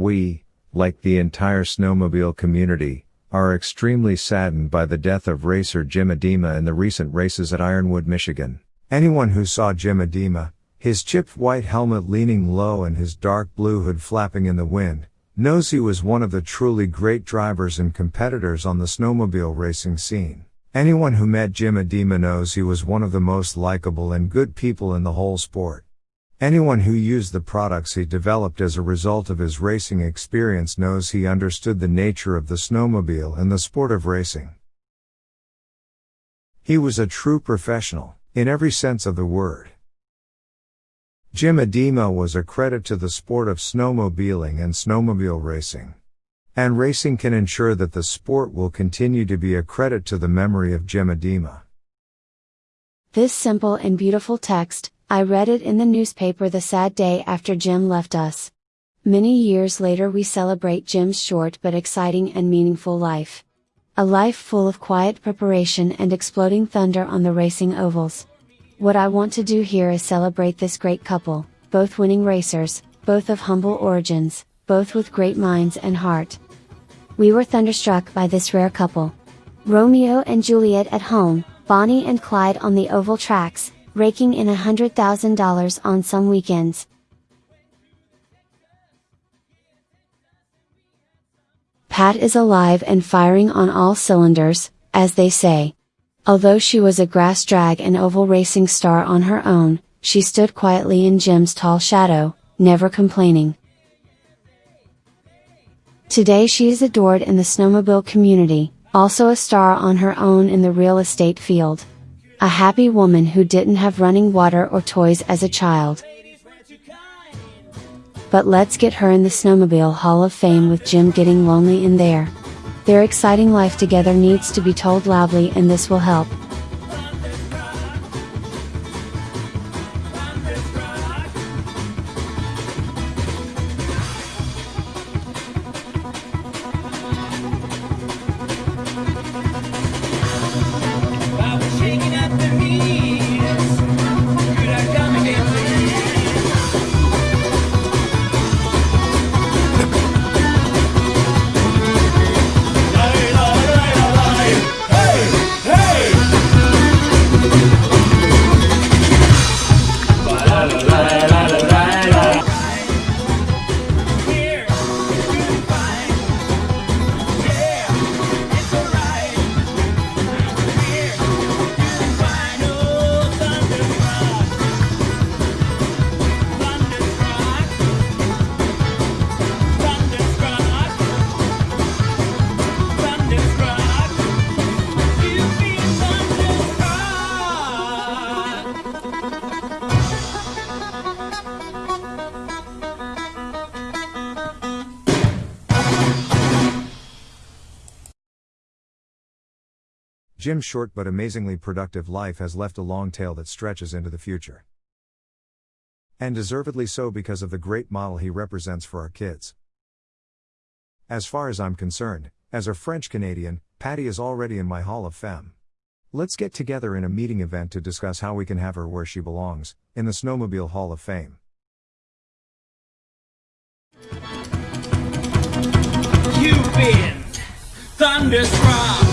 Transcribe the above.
We, like the entire snowmobile community, are extremely saddened by the death of racer Jim Adema in the recent races at Ironwood, Michigan. Anyone who saw Jim Adema, his chipped white helmet leaning low and his dark blue hood flapping in the wind, knows he was one of the truly great drivers and competitors on the snowmobile racing scene. Anyone who met Jim Adema knows he was one of the most likable and good people in the whole sport. Anyone who used the products he developed as a result of his racing experience knows he understood the nature of the snowmobile and the sport of racing. He was a true professional, in every sense of the word. Jim Adema was a credit to the sport of snowmobiling and snowmobile racing. And racing can ensure that the sport will continue to be a credit to the memory of Jim Adema. This simple and beautiful text, I read it in the newspaper the sad day after Jim left us. Many years later, we celebrate Jim's short but exciting and meaningful life. A life full of quiet preparation and exploding thunder on the racing ovals. What I want to do here is celebrate this great couple, both winning racers, both of humble origins, both with great minds and heart. We were thunderstruck by this rare couple. Romeo and Juliet at home, Bonnie and Clyde on the oval tracks, raking in $100,000 on some weekends. Pat is alive and firing on all cylinders, as they say. Although she was a grass drag and oval racing star on her own, she stood quietly in Jim's tall shadow, never complaining. Today she is adored in the snowmobile community, also a star on her own in the real estate field. A happy woman who didn't have running water or toys as a child. But let's get her in the Snowmobile Hall of Fame with Jim getting lonely in there. Their exciting life together needs to be told loudly and this will help. Jim's short but amazingly productive life has left a long tail that stretches into the future. And deservedly so because of the great model he represents for our kids. As far as I'm concerned, as a French Canadian, Patty is already in my Hall of Fame. Let's get together in a meeting event to discuss how we can have her where she belongs, in the Snowmobile Hall of Fame. You've been thunderstruck.